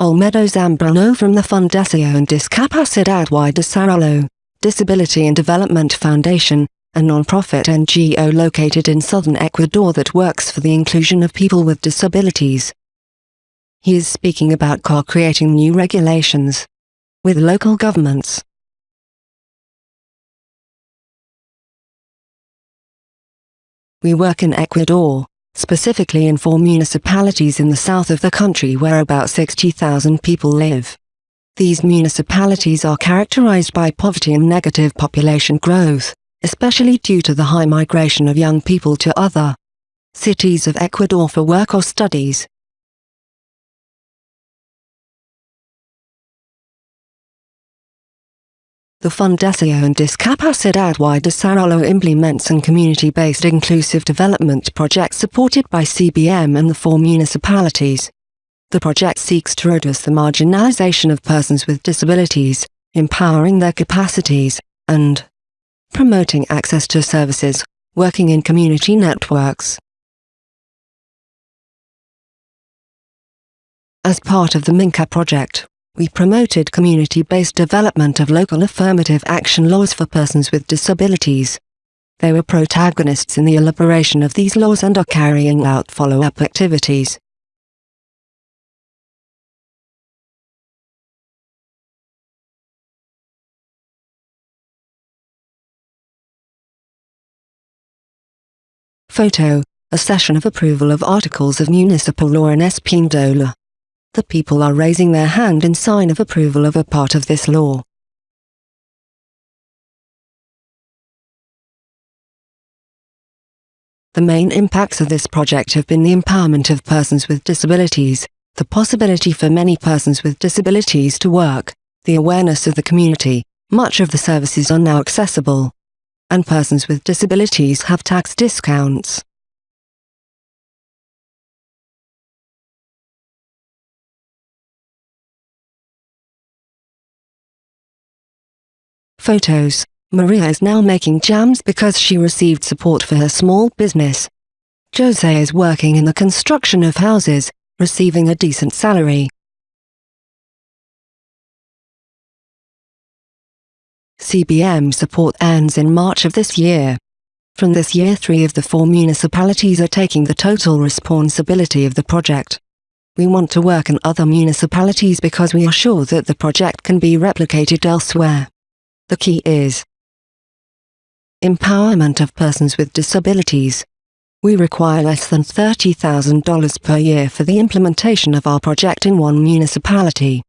Olmedo Zambrano from the Fundación Discapacidad y Desarrollo, Disability and Development Foundation, a non-profit NGO located in southern Ecuador that works for the inclusion of people with disabilities. He is speaking about co-creating new regulations with local governments. We work in Ecuador, specifically in four municipalities in the south of the country where about 60,000 people live. These municipalities are characterized by poverty and negative population growth, especially due to the high migration of young people to other cities of Ecuador for work or studies. The Fundación Discapacidad y Desarrollo implements and community-based inclusive development projects supported by CBM and the four municipalities. The project seeks to reduce the marginalization of persons with disabilities, empowering their capacities, and promoting access to services, working in community networks. As part of the Minca project, we promoted community-based development of local affirmative action laws for persons with disabilities. They were protagonists in the elaboration of these laws and are carrying out follow-up activities. Photo, a session of approval of articles of municipal law in Espindola. The people are raising their hand in sign of approval of a part of this law. The main impacts of this project have been the empowerment of persons with disabilities, the possibility for many persons with disabilities to work, the awareness of the community, much of the services are now accessible, and persons with disabilities have tax discounts. Photos Maria is now making jams because she received support for her small business. Jose is working in the construction of houses, receiving a decent salary. CBM support ends in March of this year. From this year three of the four municipalities are taking the total responsibility of the project. We want to work in other municipalities because we are sure that the project can be replicated elsewhere. The key is empowerment of persons with disabilities. We require less than $30,000 per year for the implementation of our project in one municipality.